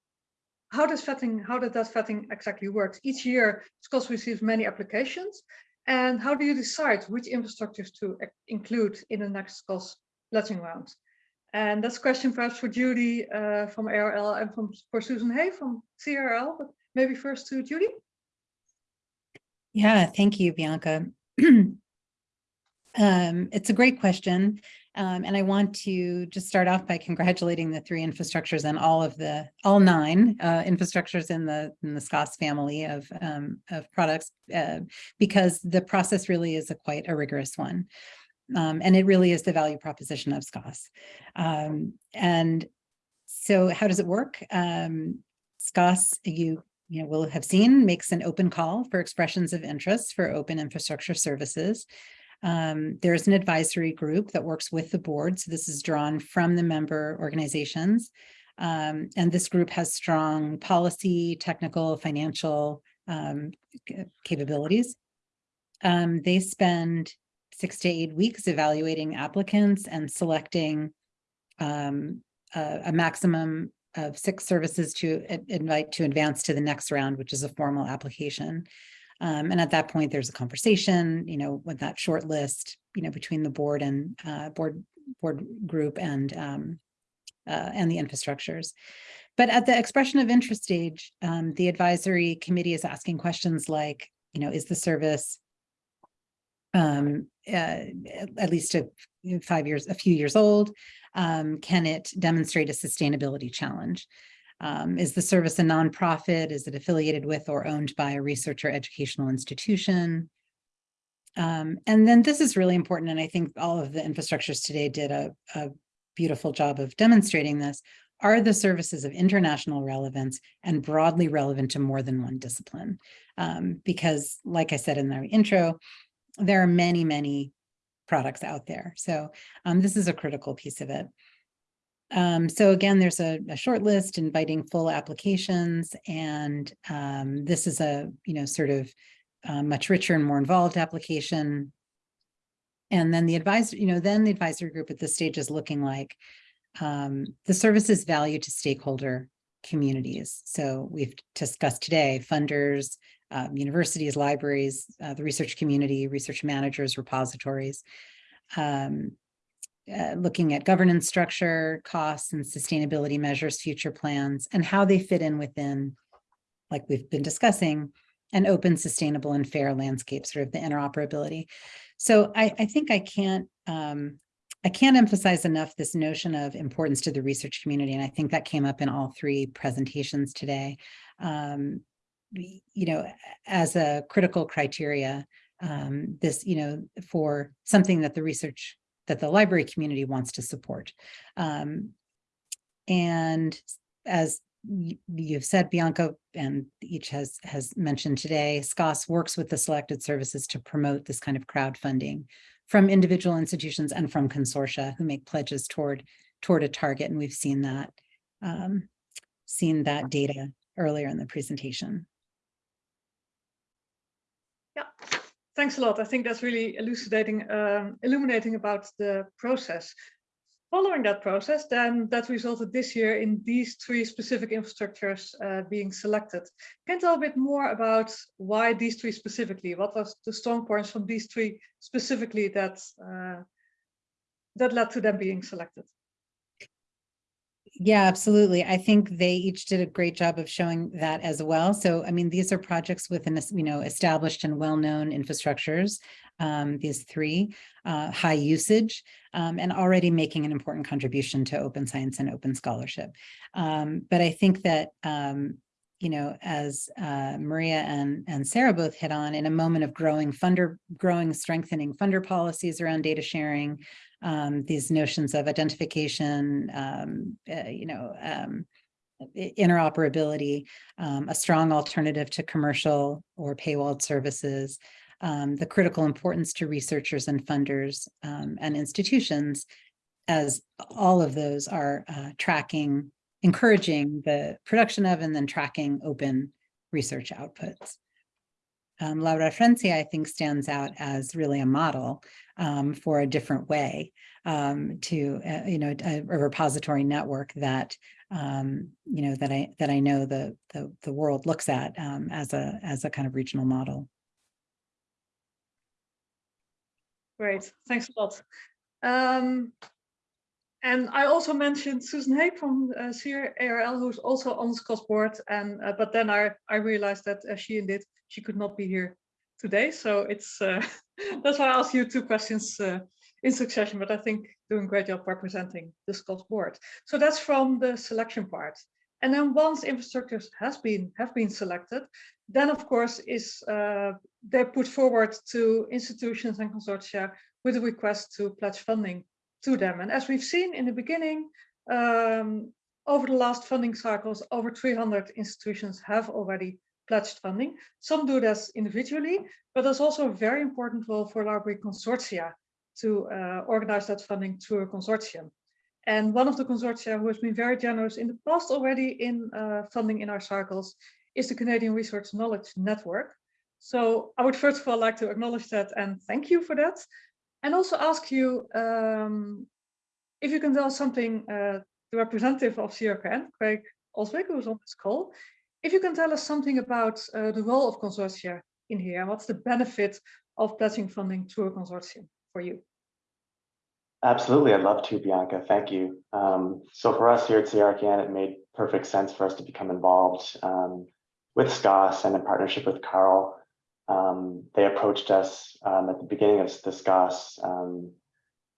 B: how does vetting, how does that vetting exactly work? Each year, SCOSS receives many applications. And how do you decide which infrastructures to include in the next SCOSS pledging round? And that's a question perhaps for Judy uh, from ARL and from for Susan Hay from CRL, but maybe first to Judy.
A: Yeah, thank you, Bianca. [CLEARS THROAT] um, it's a great question. Um, and I want to just start off by congratulating the three infrastructures and all of the, all nine uh, infrastructures in the in the SCOSS family of, um, of products, uh, because the process really is a quite a rigorous one. Um, and it really is the value proposition of SCOSS. Um, and so how does it work? Um, SCOSS, you you know, will have seen makes an open call for expressions of interest for open infrastructure services. Um, there's an advisory group that works with the board. So this is drawn from the member organizations. Um, and this group has strong policy, technical, financial um, capabilities. Um, they spend six to eight weeks evaluating applicants and selecting um, a, a maximum of six services to invite to advance to the next round, which is a formal application. Um, and at that point, there's a conversation, you know, with that short list, you know, between the board and uh, board board group and um, uh, and the infrastructures. But at the expression of interest stage, um, the advisory committee is asking questions like, you know, is the service um, uh, at least a, five years, a few years old? Um, can it demonstrate a sustainability challenge? Um, is the service a nonprofit? Is it affiliated with or owned by a research or educational institution? Um, and then this is really important, and I think all of the infrastructures today did a, a beautiful job of demonstrating this. Are the services of international relevance and broadly relevant to more than one discipline? Um, because like I said in the intro, there are many, many products out there. So um, this is a critical piece of it. Um, so again, there's a, a short list inviting full applications and um, this is a, you know, sort of uh, much richer and more involved application. And then the advisor, you know, then the advisory group at this stage is looking like um, the services value to stakeholder communities. So we've discussed today, funders, um, universities, libraries, uh, the research community, research managers, repositories. Um, uh, looking at governance structure, costs and sustainability measures, future plans, and how they fit in within, like we've been discussing, an open, sustainable and fair landscape, sort of the interoperability. So I, I think I can't, um, I can't emphasize enough this notion of importance to the research community. And I think that came up in all three presentations today. Um, you know, as a critical criteria, um, this, you know, for something that the research, that the library community wants to support. Um, and as you've said, Bianca, and each has, has mentioned today, SCOSS works with the selected services to promote this kind of crowdfunding from individual institutions and from consortia who make pledges toward, toward a target. And we've seen that, um, seen that data earlier in the presentation.
B: Yeah, thanks a lot. I think that's really elucidating, um, illuminating about the process. Following that process, then that resulted this year in these three specific infrastructures uh, being selected. Can you tell a bit more about why these three specifically? What was the strong points from these three specifically that uh, that led to them being selected?
A: Yeah, absolutely. I think they each did a great job of showing that as well. So, I mean, these are projects within, you know, established and well-known infrastructures, um, these three, uh, high usage, um, and already making an important contribution to open science and open scholarship. Um, but I think that, um, you know, as uh, Maria and, and Sarah both hit on, in a moment of growing funder, growing, strengthening funder policies around data sharing, um, these notions of identification, um, uh, you know, um, interoperability, um, a strong alternative to commercial or paywalled services, um, the critical importance to researchers and funders um, and institutions, as all of those are uh, tracking, encouraging the production of and then tracking open research outputs. Um, La Referencia, I think, stands out as really a model um, for a different way um, to, uh, you know, a, a repository network that, um, you know, that I that I know the the, the world looks at um, as a as a kind of regional model.
B: Great, thanks a lot. And I also mentioned Susan Hay from uh, CRL, who's also on the board. And uh, but then I I realized that as she did, she could not be here today. So it's uh, [LAUGHS] that's why I asked you two questions uh, in succession. But I think doing a great job representing the SCOSS board. So that's from the selection part. And then once infrastructures has been have been selected, then of course is uh, they're put forward to institutions and consortia with a request to pledge funding to them. And as we've seen in the beginning, um, over the last funding cycles, over 300 institutions have already pledged funding. Some do this individually, but there's also a very important role for library consortia to uh, organize that funding through a consortium. And one of the consortia who has been very generous in the past already in uh, funding in our cycles is the Canadian Research Knowledge Network. So I would first of all like to acknowledge that and thank you for that. And also ask you um, if you can tell something, uh, the representative of CRKN, Craig Oswick, who's on this call, if you can tell us something about uh, the role of consortia in here and what's the benefit of pledging funding to a consortium for you?
F: Absolutely, I'd love to, Bianca. Thank you. Um, so for us here at CRKN, it made perfect sense for us to become involved um, with SCOSS and in partnership with CARL. Um, they approached us um, at the beginning of the SCOSS um,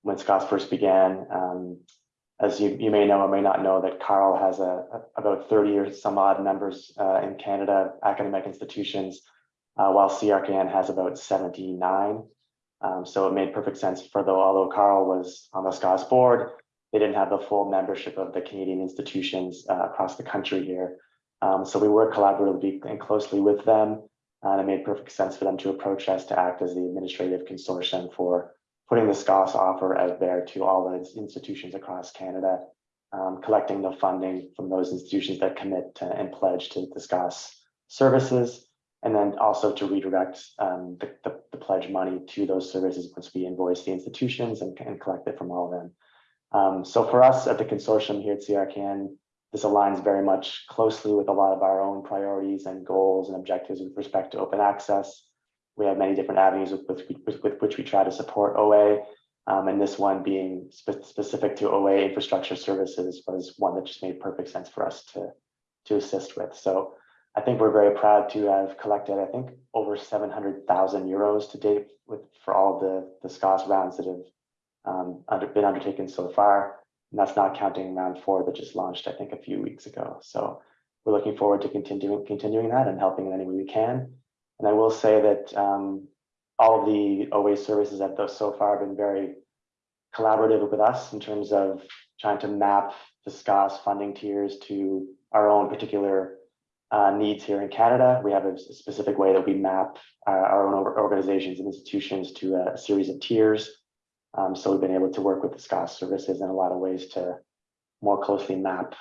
F: when SCOSS first began. Um, as you, you may know or may not know that CARL has a, a- about 30 or some odd members uh, in Canada, academic institutions, uh, while CRKN has about 79. Um, so it made perfect sense for though, although CARL was on the SCOSS board, they didn't have the full membership of the Canadian institutions uh, across the country here. Um, so we work collaboratively and closely with them. And it made perfect sense for them to approach us to act as the administrative consortium for putting the SCOSS offer out there to all the institutions across Canada. um, collecting the funding from those institutions that commit to, and pledge to discuss services, and then also to redirect um, the, the, the pledge money to those services once we invoice the institutions and, and collect it from all of them. Um, so for us at the consortium here at CRKN, this aligns very much closely with a lot of our own priorities and goals and objectives with respect to open access. We have many different avenues with, with, with, which we try to support OA, um, and this one being spe specific to OA infrastructure services was one that just made perfect sense for us to, to assist with. So I think we're very proud to have collected, I think, over 700,000 euros to date with for all the, the SCOSS rounds that have um, under, been undertaken so far. And that's not counting round four that just launched, I think, a few weeks ago. So we're looking forward to continuing continuing that and helping in any way we can. And I will say that um, all of the OA services have thus so far have been very collaborative with us in terms of trying to map the SCOSS funding tiers to our own particular uh, needs here in Canada. We have a specific way that we map uh, our own organizations and institutions to a, a series of tiers. Um, so we've been able to work with the SCOSS services in a lot of ways to more closely map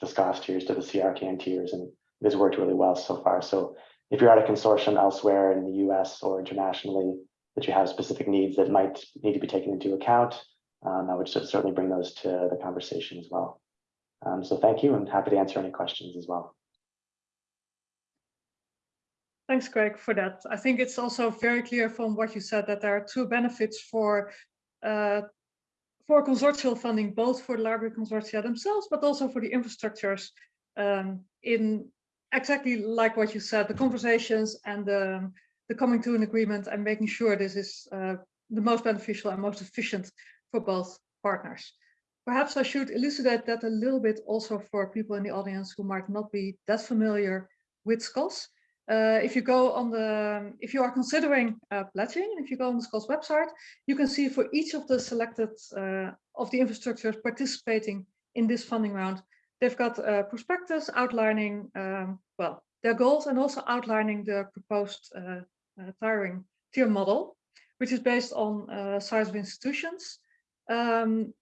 F: the SCOSS tiers to the CRKN tiers, and it has worked really well so far. So if you're at a consortium elsewhere in the US or internationally that you have specific needs that might need to be taken into account, um, I would certainly bring those to the conversation as well. Um, so thank you and happy to answer any questions as well.
B: Thanks, Greg, for that. I think it's also very clear from what you said that there are two benefits for for consortial funding, both for the library consortia themselves, but also for the infrastructures um, in exactly like what you said, the conversations and the, the coming to an agreement and making sure this is uh, the most beneficial and most efficient for both partners. Perhaps I should elucidate that a little bit also for people in the audience who might not be that familiar with SCOSS. Uh, if you go on the, if you are considering uh, pledging, if you go on the SCOSS website, you can see for each of the selected uh, of the infrastructures participating in this funding round, they've got a prospectus outlining, um, well, their goals and also outlining the proposed uh, uh, tiering tier model, which is based on uh, size of institutions. Um,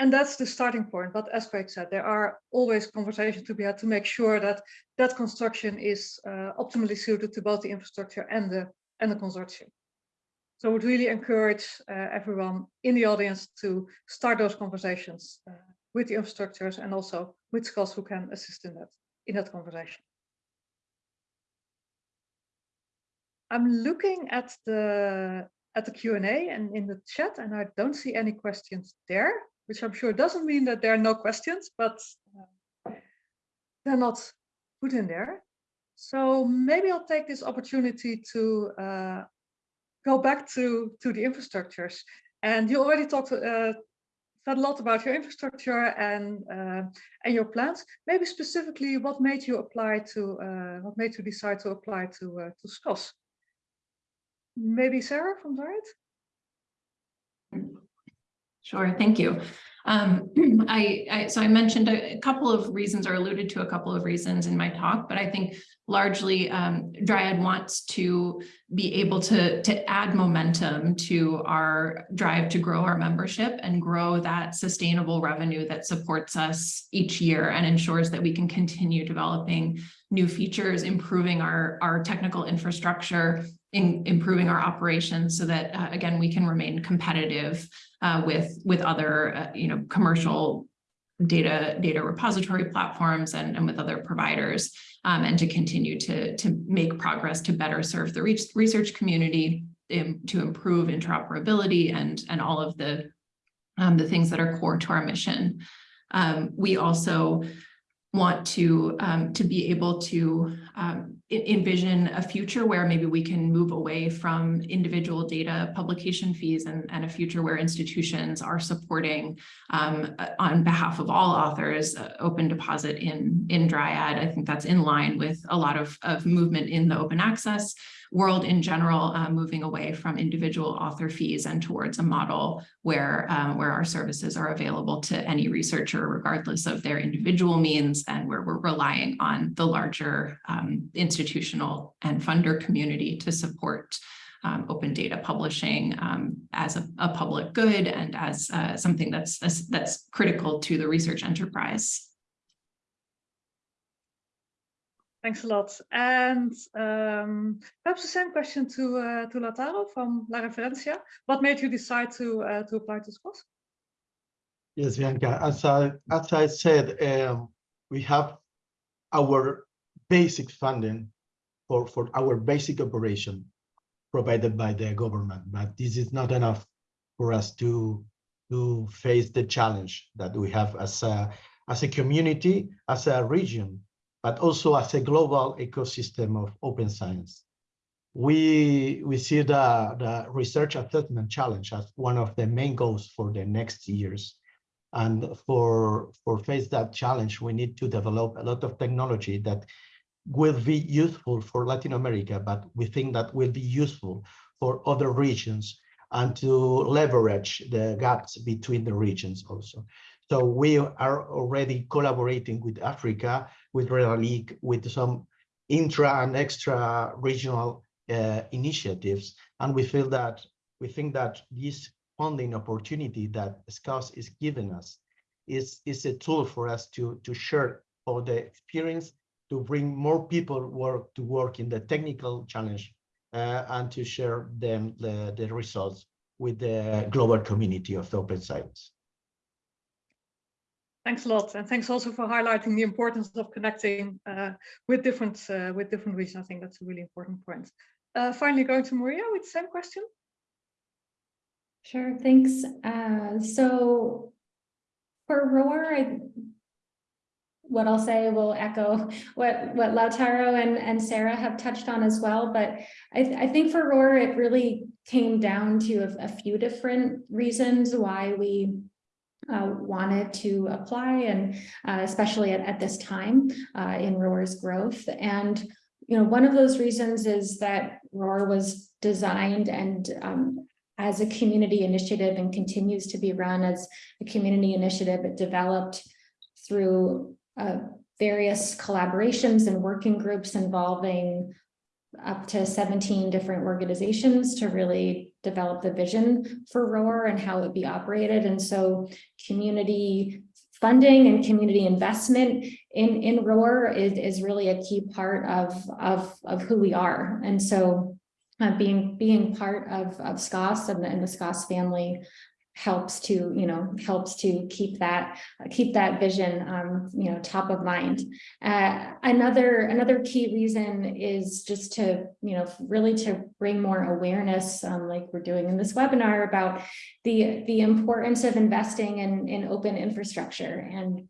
B: and that's the starting point. But as Craig said, there are always conversations to be had to make sure that that construction is uh, optimally suited to both the infrastructure and the and the consortium. So I would really encourage uh, everyone in the audience to start those conversations uh, with the infrastructures and also with SCOSS who can assist in that in that conversation. I'm looking at the at the Q&A and in the chat and I don't see any questions there which I'm sure doesn't mean that there are no questions, but uh, they're not put in there. So maybe I'll take this opportunity to uh, go back to, to the infrastructures. And you already talked uh, a lot about your infrastructure and uh, and your plans. Maybe specifically, what made you apply to uh, what made you decide to apply to uh, to SCOSS? Maybe Sarah from Dryad?
C: Sure, thank you. Um, [CLEARS THROAT] I, I, so I mentioned a, a, couple of reasons or alluded to a couple of reasons in my talk, but I think largely um, Dryad wants to be able to, to add momentum to our drive to grow our membership and grow that sustainable revenue that supports us each year and ensures that we can continue developing new features, improving our, our technical infrastructure, in improving our operations so that, uh, again, we can remain competitive uh, with, with other, uh, you know, commercial data data repository platforms and, and with other providers um, and to continue to, to make progress to better serve the research community in, to improve interoperability and, and all of the, um, the things that are core to our mission. Um, we also want to um, to be able to um, envision a future where maybe we can move away from individual data publication fees and, and a future where institutions are supporting um, on behalf of all authors uh, open deposit in in Dryad. I think that's in line with a lot of, of movement in the open access world in general, uh, moving away from individual author fees and towards a model where, um, where our services are available to any researcher, regardless of their individual means, and where we're relying on the larger um, institutional and funder community to support um, open data publishing um, as a, a public good and as uh, something that's that's critical to the research enterprise.
B: Thanks a lot. And um, perhaps the same question to uh, to Lautaro from La Referencia. What made you decide to uh, to apply to SCOSS?
D: Yes, Bianca, as I, as I said, um, we have our basic funding for, for our basic operation provided by the government, but this is not enough for us to, to face the challenge that we have as a, as a community, as a region, but also as a global ecosystem of open science. We, we see the, the research assessment challenge as one of the main goals for the next years. And for, for face that challenge, we need to develop a lot of technology that will be useful for Latin America, but we think that will be useful for other regions and to leverage the gaps between the regions also. So we are already collaborating with Africa, with League, with some intra and extra regional uh, initiatives. And we feel that we think that this funding opportunity that SCOSS is giving us is, is a tool for us to, to share all the experience, to bring more people work to work in the technical challenge uh, and to share them the, the results with the global community of the open science.
B: Thanks a lot, and thanks also for highlighting the importance of connecting uh, with different uh, with different regions. I think that's a really important point. Uh, finally, going to Maria with the same question.
E: Sure, thanks. Uh, so for ROR, I, what I'll say will echo what, what Lautaro and, and Sarah have touched on as well. But I, th I think for ROR, it really came down to a, a few different reasons why we uh, wanted to apply and uh, especially at, at this time uh, in ROR's growth. And, you know, one of those reasons is that ROR was designed and um, as a community initiative and continues to be run as a community initiative. It developed through uh, various collaborations and working groups involving up to 17 different organizations to really develop the vision for ROR and how it would be operated. And so community funding and community investment in, in ROR is, is really a key part of, of, of who we are. And so uh, being being part of of SCOSS and the, and the SCOSS family helps to you know helps to keep that keep that vision um, you know top of mind. Uh, another another key reason is just to you know really to bring more awareness um, like we're doing in this webinar about the the importance of investing in in open infrastructure. And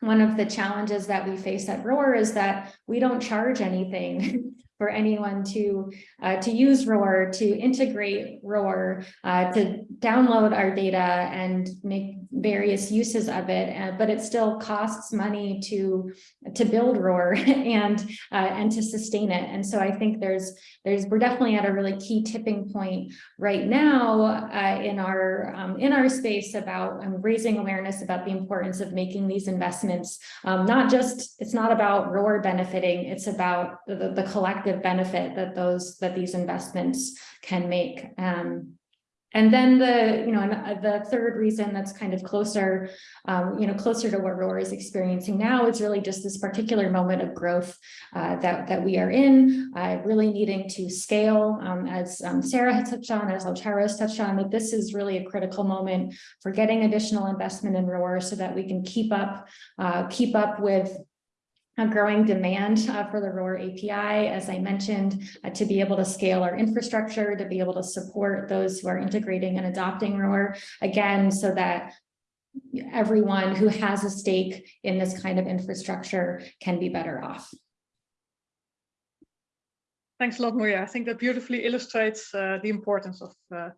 E: one of the challenges that we face at ROR is that we don't charge anything [LAUGHS] for anyone to uh, to use ROR, to integrate ROR, uh, to download our data and make various uses of it. Uh, but it still costs money to to build ROR [LAUGHS] and uh, and to sustain it. And so I think there's there's we're definitely at a really key tipping point right now uh, in our um, in our space about um, raising awareness about the importance of making these investments. Um, not just it's not about ROR benefiting, it's about the, the collective benefit that those that these investments can make. Um, and then the, you know, uh, the third reason that's kind of closer, um, you know, closer to what ROR is experiencing now is really just this particular moment of growth uh, that, that we are in, uh, really needing to scale, um, as um, Sarah had touched on, as Lautaro has touched on, that this is really a critical moment for getting additional investment in ROR so that we can keep up, uh, keep up with a growing demand uh, for the ROR API, as I mentioned, uh, to be able to scale our infrastructure, to be able to support those who are integrating and adopting ROR, again, so that everyone who has a stake in this kind of infrastructure can be better off.
B: Thanks a lot, Maria. I think that beautifully illustrates uh, the importance of, uh,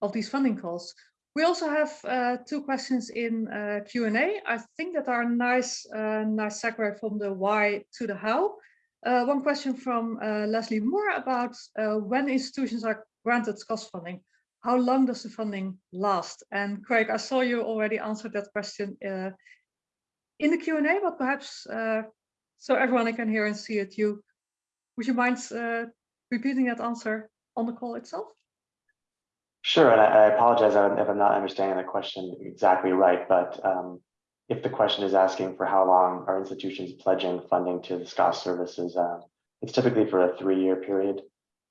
B: of these funding calls. We also have uh, two questions in uh, Q&A. I think that are nice, uh, nice segue from the why to the how. Uh, one question from uh, Leslie Moore about uh, when institutions are granted SCOSS funding, how long does the funding last? And Craig, I saw you already answered that question in the Q&A, but perhaps so everyone can hear and see it, you, would you mind repeating that answer on the call itself?
F: Sure, and I I apologize if I'm not understanding the question exactly right, but um, if the question is asking for how long are institutions pledging funding to the SCOSS services, uh, it's typically for a three-year period.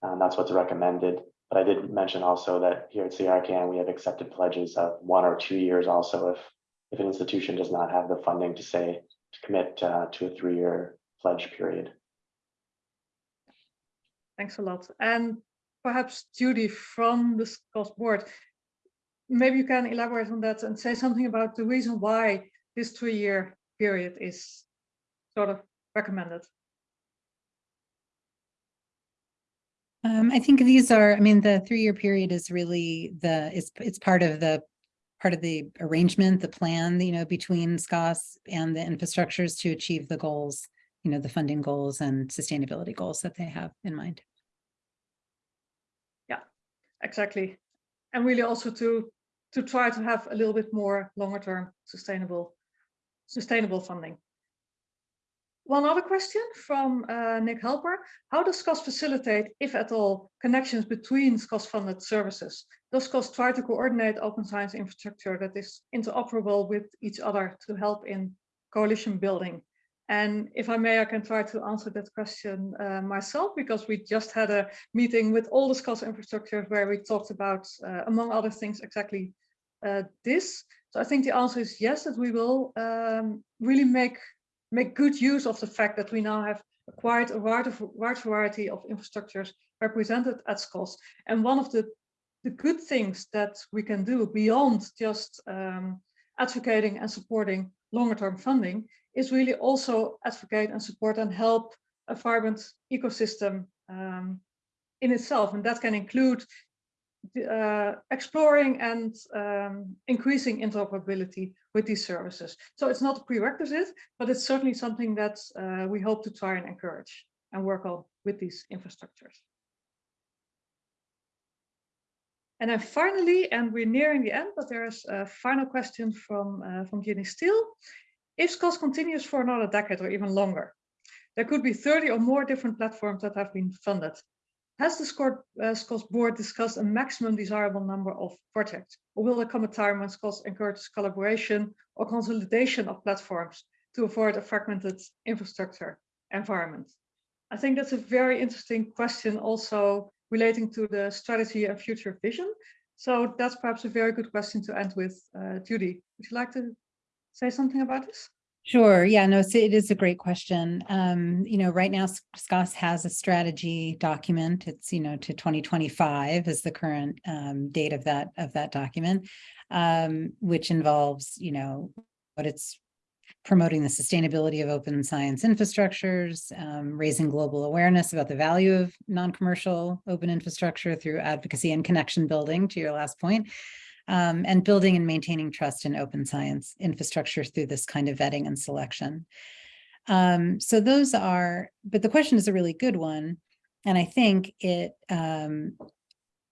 F: and that's what's recommended. But I did mention also that here at CRKN, we have accepted pledges of one or two years also if if an institution does not have the funding to say to commit uh, to a three-year pledge period.
B: Thanks a lot. And perhaps Judy from the SCOSS board, maybe you can elaborate on that and say something about the reason why this three-year period is sort of recommended.
A: Um, I think these are, I mean, the three-year period is really the, it's, it's part of the, part of the arrangement, the plan, you know, between SCOSS and the infrastructures to achieve the goals, you know, the funding goals and sustainability goals that they have in mind.
B: Exactly. And really also to to try to have a little bit more longer term sustainable sustainable funding. One other question from uh, Nick Helper. How does SCOSS facilitate, if at all, connections between SCOSS funded services? Does SCOSS try to coordinate open science infrastructure that is interoperable with each other to help in coalition building? And if I may, I can try to answer that question uh, myself, because we just had a meeting with all the SCOSS infrastructures where we talked about, uh, among other things, exactly uh, this. So I think the answer is yes, that we will um, really make, make good use of the fact that we now have quite a wide, wide variety of infrastructures represented at SCOSS. And one of the, the good things that we can do beyond just um, advocating and supporting longer term funding is really also advocate and support and help a vibrant ecosystem um, in itself. And that can include uh, exploring and um, increasing interoperability with these services. So it's not a prerequisite, but it's certainly something that uh, we hope to try and encourage and work on with these infrastructures. And then finally, and we're nearing the end, but there's a final question from, uh, from Jenny Steele. If SCOSS continues for another decade or even longer, there could be 30 or more different platforms that have been funded. Has the SCOSS uh, board discussed a maximum desirable number of projects? Or will there come a time when SCOSS encourages collaboration or consolidation of platforms to avoid a fragmented infrastructure environment? I think that's a very interesting question also relating to the strategy and future vision. So that's perhaps a very good question to end with. Uh, Judy, would you like to say something about this?
A: Sure. Yeah, no, so it is a great question. Um, you know, right now SCOSS has a strategy document. It's, you know, to 2025 is the current um, date of that of that document, um, which involves, you know, what it's promoting the sustainability of open science infrastructures, um, raising global awareness about the value of non-commercial open infrastructure through advocacy and connection building, to your last point, um, and building and maintaining trust in open science infrastructure through this kind of vetting and selection. Um, so those are, but the question is a really good one. And I think it um,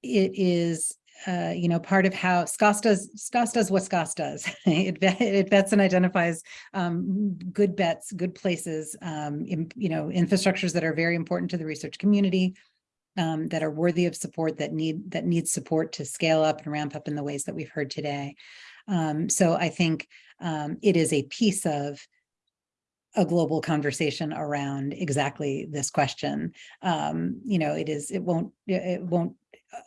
A: it is, uh, you know, part of how SCOSS does, SCOSS does what SCOSS does. [LAUGHS] it, it and identifies um, good bets, good places, um, in, you know, infrastructures that are very important to the research community, um, that are worthy of support that need that need support to scale up and ramp up in the ways that we've heard today. Um, so I think um, it is a piece of a global conversation around exactly this question. Um, you know, it is, it won't, it won't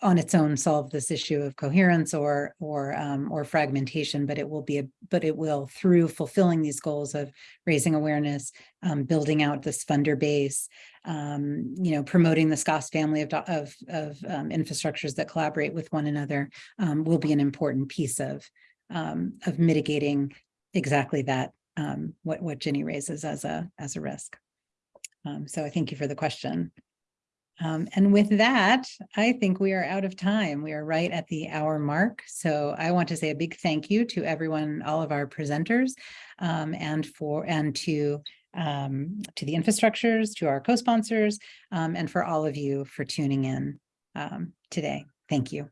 A: on its own solve this issue of coherence or or um, or fragmentation, but it will be a but it will through fulfilling these goals of raising awareness, um, building out this funder base, um, you know, promoting the SCOSS family of of, of um, infrastructures that collaborate with one another um, will be an important piece of um, of mitigating exactly that what what Jenny raises as a as a risk. so I thank you for the question. Um, and with that, I think we are out of time. We are right at the hour mark. So I want to say a big thank you to everyone, all of our presenters, um, and for and to um, to the infrastructures, to our co-sponsors, um, and for all of you for tuning in um, today. Thank you.